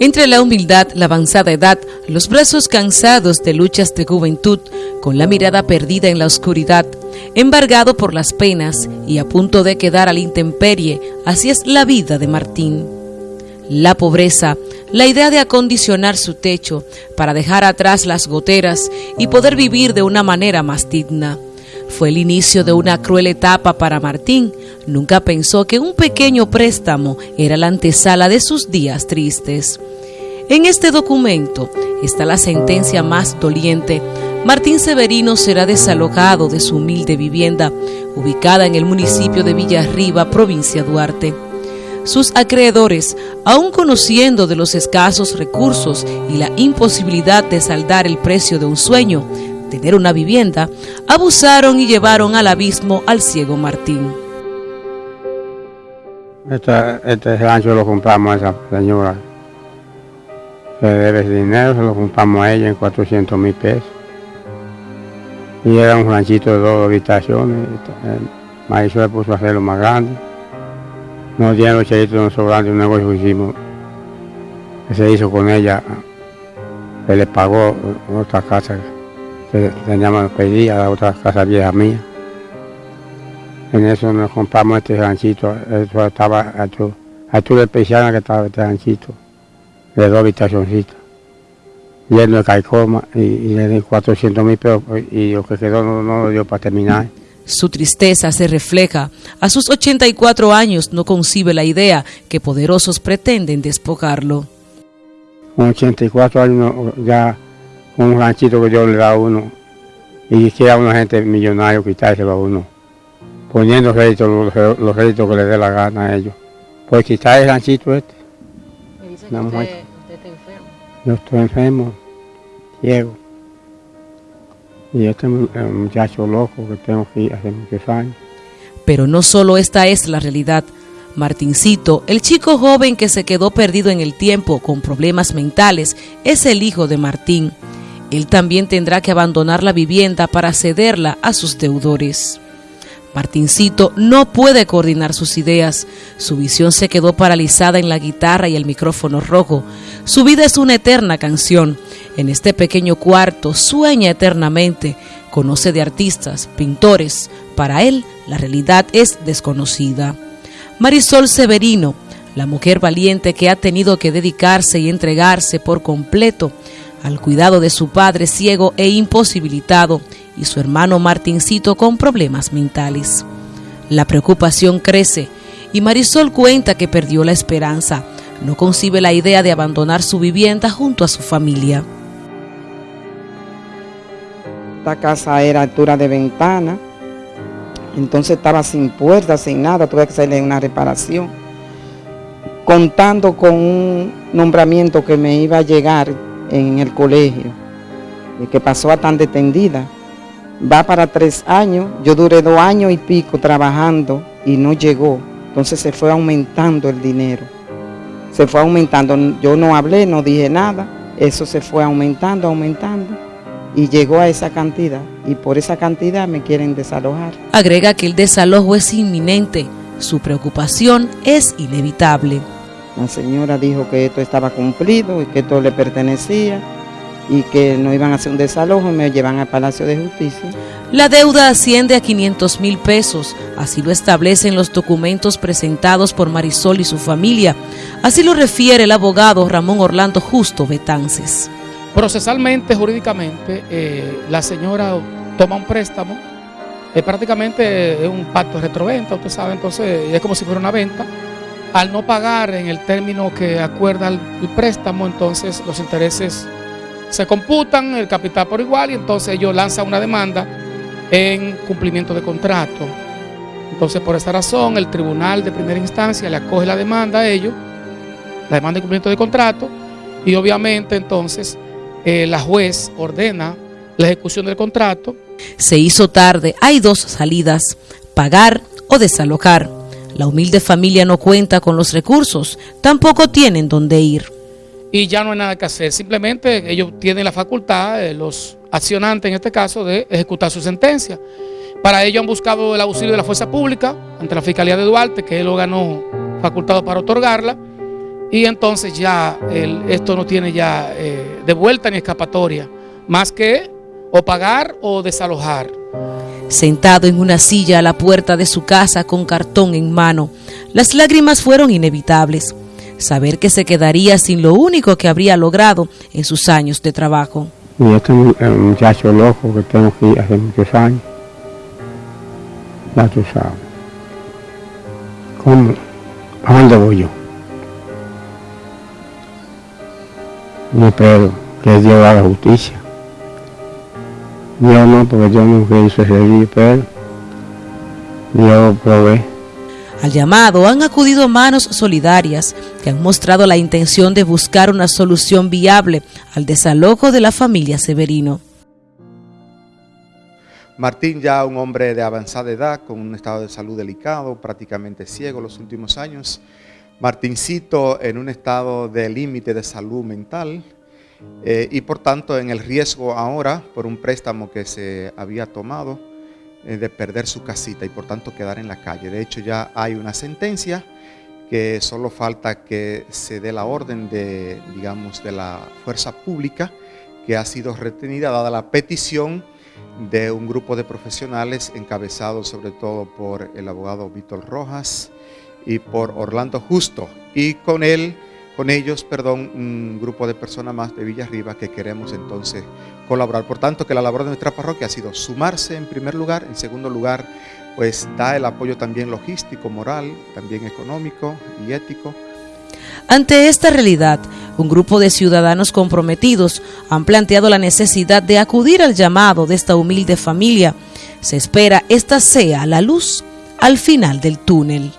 Entre la humildad, la avanzada edad, los brazos cansados de luchas de juventud, con la mirada perdida en la oscuridad, embargado por las penas y a punto de quedar a la intemperie, así es la vida de Martín. La pobreza, la idea de acondicionar su techo para dejar atrás las goteras y poder vivir de una manera más digna. Fue el inicio de una cruel etapa para Martín. Nunca pensó que un pequeño préstamo era la antesala de sus días tristes. En este documento está la sentencia más doliente. Martín Severino será desalojado de su humilde vivienda, ubicada en el municipio de Villarriba, provincia Duarte. Sus acreedores, aun conociendo de los escasos recursos y la imposibilidad de saldar el precio de un sueño, tener una vivienda, abusaron y llevaron al abismo al ciego Martín. Este, este rancho lo compramos a esa señora. Se debe dinero, se lo compramos a ella en 400 mil pesos. Y era un ranchito de dos habitaciones. Maestro le puso a hacerlo más grande. Nos dieron los chelitos nos sobraron de un negocio que hicimos, que se hizo con ella. Se le pagó otra casa que teníamos pedía, la otra casa vieja mía. En eso nos compramos este ranchito, eso estaba a tu, a tu de que estaba este ranchito, de dos habitacioncitas, lleno de caicoma y, y le di 400 mil pesos y lo que quedó no, no lo dio para terminar. Su tristeza se refleja. A sus 84 años no concibe la idea que poderosos pretenden despojarlo. Con 84 años ya un ranchito que Dios le da a uno y quiera una gente millonario quitárselo a uno, poniendo réditos, los, los réditos que le dé la gana a ellos. Pues quitar el ranchito este. Me dice que usted, usted está enfermo. Yo estoy enfermo, ciego. Y este es un muchacho loco que tengo aquí hace muchos años. Pero no solo esta es la realidad. Martincito, el chico joven que se quedó perdido en el tiempo con problemas mentales, es el hijo de Martín. Él también tendrá que abandonar la vivienda para cederla a sus deudores. Martincito no puede coordinar sus ideas. Su visión se quedó paralizada en la guitarra y el micrófono rojo. Su vida es una eterna canción. En este pequeño cuarto sueña eternamente. Conoce de artistas, pintores. Para él, la realidad es desconocida. Marisol Severino, la mujer valiente que ha tenido que dedicarse y entregarse por completo al cuidado de su padre ciego e imposibilitado y su hermano Martincito con problemas mentales. La preocupación crece y Marisol cuenta que perdió la esperanza. No concibe la idea de abandonar su vivienda junto a su familia. Esta casa era altura de ventana, entonces estaba sin puertas, sin nada, tuve que hacerle una reparación. Contando con un nombramiento que me iba a llegar en el colegio, que pasó a tan detendida va para tres años, yo duré dos años y pico trabajando y no llegó, entonces se fue aumentando el dinero, se fue aumentando, yo no hablé, no dije nada, eso se fue aumentando, aumentando y llegó a esa cantidad y por esa cantidad me quieren desalojar. Agrega que el desalojo es inminente, su preocupación es inevitable. La señora dijo que esto estaba cumplido y que esto le pertenecía y que no iban a hacer un desalojo y me llevan al Palacio de Justicia. La deuda asciende a 500 mil pesos, así lo establecen los documentos presentados por Marisol y su familia. Así lo refiere el abogado Ramón Orlando Justo Betances. Procesalmente, jurídicamente, eh, la señora toma un préstamo, eh, prácticamente es un pacto de retroventa, usted sabe, entonces es como si fuera una venta. Al no pagar en el término que acuerda el, préstamo, entonces los intereses se computan el capital por igual y entonces ellos lanzan una demanda en cumplimiento de contrato. Entonces, por esta razón, el tribunal de primera instancia le acoge la demanda a ellos, la demanda de cumplimiento de contrato, y obviamente entonces eh, la juez ordena la ejecución del contrato. Se hizo tarde, hay dos salidas, pagar o desalojar. La humilde familia no cuenta con los recursos, tampoco tienen dónde ir y ya no hay nada que hacer. Simplemente ellos tienen la facultad, eh, los accionantes en este caso, de ejecutar su sentencia. Para ello han buscado el auxilio de la fuerza pública ante la Fiscalía de Duarte, que es el órgano facultado para otorgarla. y entonces ya esto no tiene ya eh, de vuelta ni escapatoria, más que o pagar o desalojar. Sentado en una silla a la puerta de su casa con cartón en mano, las lágrimas fueron inevitables. Saber que se quedaría sin lo único que habría logrado en sus años de trabajo. Y este muchacho loco que tengo aquí hace muchos años, ya tú sabes. ¿Cómo? ¿A dónde voy yo? Yo espero que Dios haga justicia. Yo no, porque yo nunca hice pero Dios provee. Al llamado han acudido manos solidarias que han mostrado la intención de buscar una solución viable al desalojo de la familia Severino. Martín ya un hombre de avanzada edad, con un estado de salud delicado, prácticamente ciego los últimos años. Martincito en un estado de límite de salud mental eh, y por tanto en el riesgo ahora por un préstamo que se había tomado eh, de perder su casita y por tanto quedar en la calle. De hecho ya hay una sentencia que solo falta que se dé la orden de, digamos, de la fuerza pública que ha sido retenida dada la petición de un grupo de profesionales encabezado sobre todo por el abogado Víctor Rojas y por Orlando Justo y con él con ellos, perdón, un grupo de personas más de Villarriba que queremos entonces colaborar. Por tanto, que la labor de nuestra parroquia ha sido sumarse en primer lugar, en segundo lugar, pues da el apoyo también logístico, moral, también económico y ético ante esta realidad, un grupo de ciudadanos comprometidos han planteado la necesidad de acudir al llamado de esta humilde familia. Se espera esta sea la luz al final del túnel.